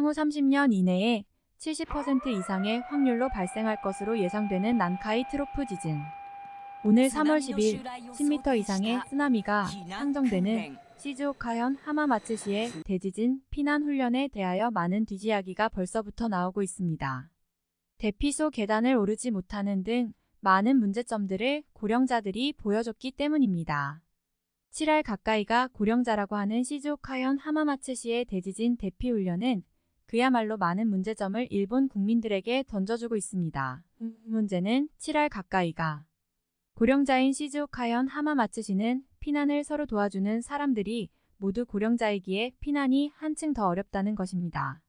향후 30년 이내에 70% 이상의 확률로 발생할 것으로 예상되는 난카이 트로프 지진. 오늘 3월 10일 10m 이상의 쓰나미가 상정되는 시즈오카현 하마마츠시의 대지진 피난 훈련에 대하여 많은 뒤지야기가 벌써부터 나오고 있습니다. 대피소 계단을 오르지 못하는 등 많은 문제점들을 고령자들이 보여줬기 때문입니다. 7알 가까이가 고령자라고 하는 시즈오카현 하마마츠시의 대지진 대피 훈련은 그야말로 많은 문제점을 일본 국민들에게 던져주고 있습니다. 문제는 7알 가까이가 고령자인 시즈오카현 하마마츠시는 피난을 서로 도와주는 사람들이 모두 고령자이기에 피난이 한층 더 어렵다는 것입니다.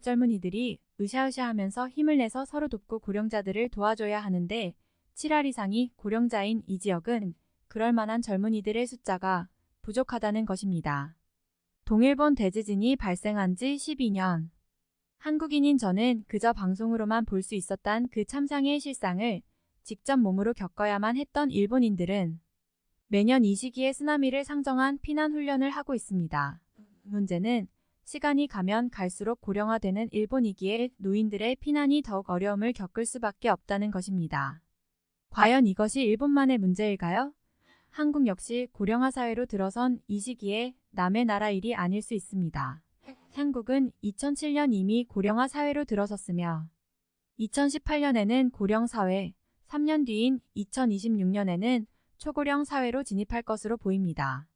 젊은이들이 으쌰으쌰하면서 힘을 내서 서로 돕고 고령자들을 도와줘야 하는데 7알 이상이 고령자인 이 지역은 그럴 만한 젊은이들의 숫자가 부족하다는 것입니다. 동일본 대지진이 발생한 지 12년. 한국인인 저는 그저 방송으로만 볼 수 있었던 그 참상의 실상을 직접 몸으로 겪어야만 했던 일본인들은 매년 이 시기에 쓰나미를 상정한 피난 훈련을 하고 있습니다. 문제는 시간이 가면 갈수록 고령화되는 일본이기에 노인들의 피난이 더욱 어려움을 겪을 수밖에 없다는 것입니다. 과연 이것이 일본만의 문제일까요? 한국 역시 고령화 사회로 들어선 이 시기에 남의 나라 일이 아닐 수 있습니다. 한국은 2007년 이미 고령화 사회로 들어섰으며 2018년에는 고령 사회, 3년 뒤인 2026년에는 초고령 사회로 진입할 것으로 보입니다.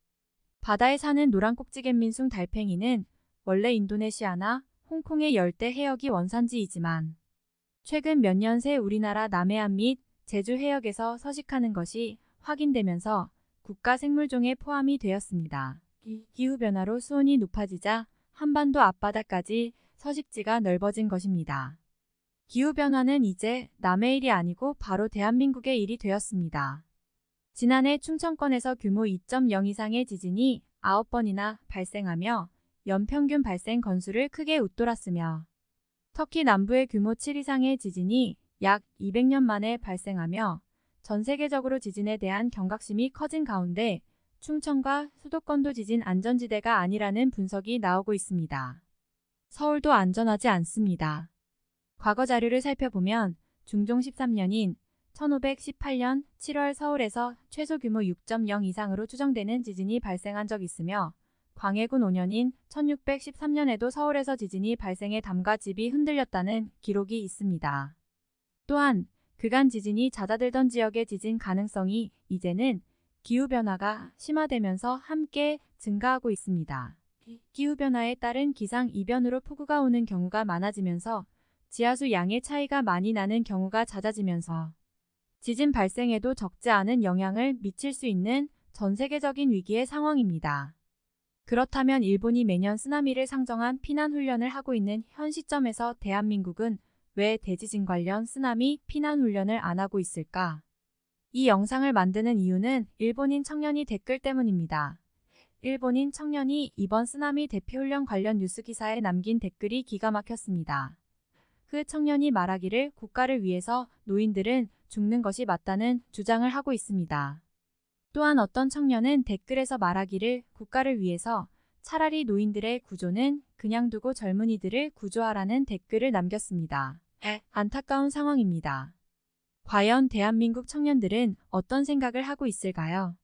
바다에 사는 노란 꼭지갯민숭 달팽이는 원래 인도네시아나 홍콩의 열대 해역이 원산지이지만 최근 몇 년 새 우리나라 남해안 및 제주 해역에서 서식하는 것이 확인되면서 국가 생물종에 포함이 되었습니다. 기후변화로 수온이 높아지자 한반도 앞바다까지 서식지가 넓어진 것입니다. 기후변화는 이제 남의 일이 아니고 바로 대한민국의 일이 되었습니다. 지난해 충청권에서 규모 2.0 이상의 지진이 9번이나 발생하며 연평균 발생 건수를 크게 웃돌았으며 터키 남부의 규모 7 이상의 지진이 약 200년 만에 발생하며 전 세계적으로 지진에 대한 경각심이 커진 가운데 충청과 수도권도 지진 안전지대가 아니라는 분석이 나오고 있습니다. 서울도 안전하지 않습니다. 과거 자료를 살펴보면 중종 13년인 1518년 7월 서울에서 최소 규모 6.0 이상으로 추정되는 지진이 발생한 적 있으며 광해군 5년인 1613년에도 서울에서 지진이 발생해 담과 집이 흔들렸다는 기록이 있습니다. 또한 그간 지진이 잦아들던 지역의 지진 가능성이 이제는 기후변화가 심화되면서 함께 증가하고 있습니다. 기후변화에 따른 기상 이변으로 폭우가 오는 경우가 많아지면서 지하수 양의 차이가 많이 나는 경우가 잦아지면서 지진 발생에도 적지 않은 영향을 미칠 수 있는 전 세계적인 위기의 상황입니다. 그렇다면 일본이 매년 쓰나미를 상정한 피난 훈련을 하고 있는 현 시점에서 대한민국은 왜 대지진 관련 쓰나미 피난 훈련을 안 하고 있을까? 이 영상을 만드는 이유는 일본인 청년이 댓글 때문입니다. 일본인 청년이 이번 쓰나미 대피훈련 관련 뉴스 기사에 남긴 댓글이 기가 막혔습니다. 그 청년이 말하기를 국가를 위해서 노인들은 죽는 것이 맞다는 주장을 하고 있습니다. 또한 어떤 청년은 댓글에서 말하기를 국가를 위해서 차라리 노인들의 구조는 그냥 두고 젊은이들을 구조하라는 댓글을 남겼습니다. 안타까운 상황입니다. 과연 대한민국 청년들은 어떤 생각을 하고 있을까요?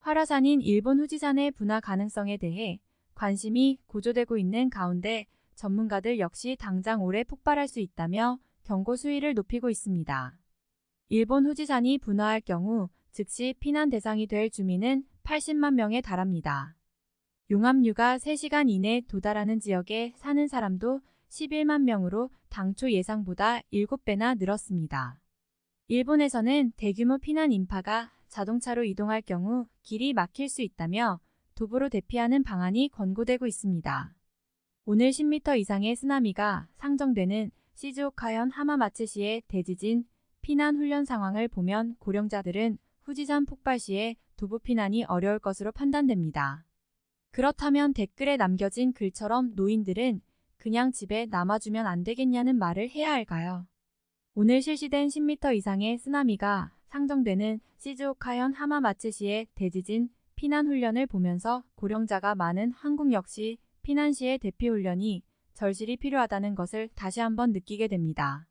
활화산인 일본 후지산의 분화 가능성에 대해 관심이 고조되고 있는 가운데 전문가들 역시 당장 올해 폭발할 수 있다며 경고 수위를 높이고 있습니다. 일본 후지산이 분화할 경우 즉시 피난 대상이 될 주민은 80만 명에 달합니다. 용암류가 3시간 이내 도달하는 지역에 사는 사람도 11만 명으로 당초 예상보다 7배나 늘었습니다. 일본에서는 대규모 피난 인파가 자동차로 이동할 경우 길이 막힐 수 있다며 도보로 대피하는 방안이 권고되고 있습니다. 오늘 10m 이상의 쓰나미가 상정되는 시즈오카현 하마마츠시의 대지진 피난 훈련 상황을 보면 고령자들은 후지산 폭발 시에 도보 피난이 어려울 것으로 판단됩니다. 그렇다면 댓글에 남겨진 글처럼 노인들은 그냥 집에 남아주면 안 되겠냐는 말을 해야 할까요? 오늘 실시된 10m 이상의 쓰나미가 상정되는 시즈오카현 하마마츠시의 대지진 피난 훈련을 보면서 고령자가 많은 한국 역시 피난 시의 대피 훈련이 절실히 필요하다는 것을 다시 한번 느끼게 됩니다.